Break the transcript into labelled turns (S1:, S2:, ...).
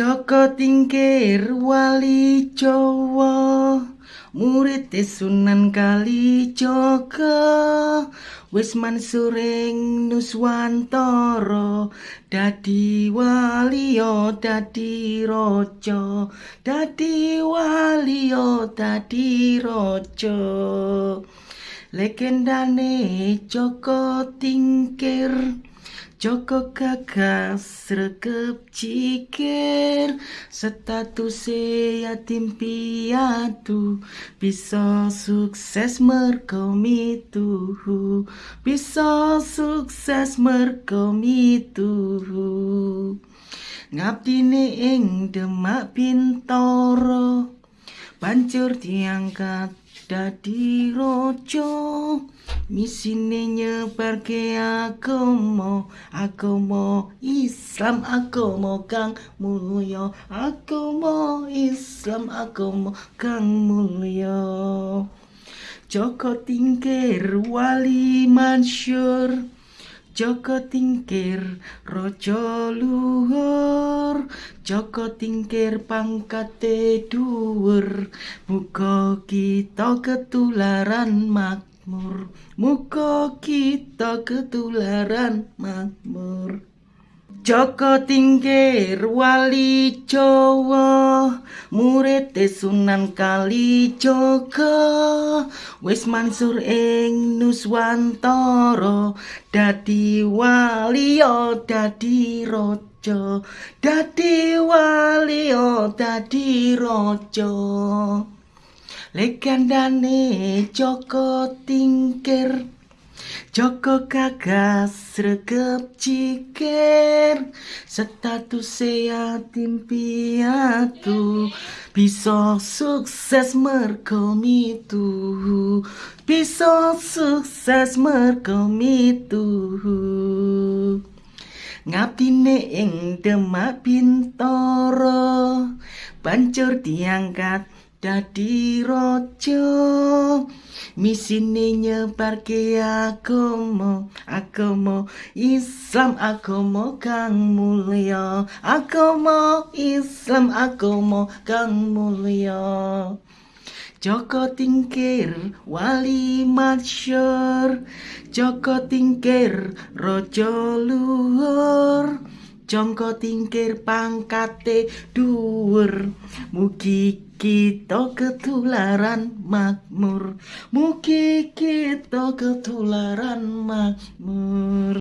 S1: Joko Tingkir Wali Jawa. Murid Sunan Kalijaga Wis mansuring Nuswantara. Dadi waliya dadi raja. Dadi waliya dadi raja Legendane Joko Tingkir Joko gagas rekep cikir. Statusé yatim piatu Bisa sukses mergo mitu Bisa sukses mergo mitu Ngabdine ing Demak Bintoro Banjur diangkat dadi raja. Misine nyebarke agama agama Islam agama kang mulya agama Islam agama kang mulya. Joko Tingkir wali mansyur Joko Tingkir Raja Luhur. Joko Tingkir pangkate dhuwur. Muga kita ketularan makmur. Muga kita ketularan makmur Joko Tingkir wali Jawa murid Sunan Kalijaga wis mansur ing Nuswantara dadi waliya dadi raja. Dadi waliya dadi raja. Legendane Joko Tingkir Joko gagas regep cikir Status yatim piatu Bisa sukses mergo mitu. Bisa sukses mergo mitu. Ngabdine ing Demak Bintoro. Banjur diangkat dadi raja misine nyebarke agama. Agama Islam agama kang mulya agama Islam agama kang mulya Joko Tingkir wali masyur. Joko Tingkir raja luhur Joko Tingkir pangkate dhuwur. Mugi kita ketularan makmur. Mugi kita ketularan makmur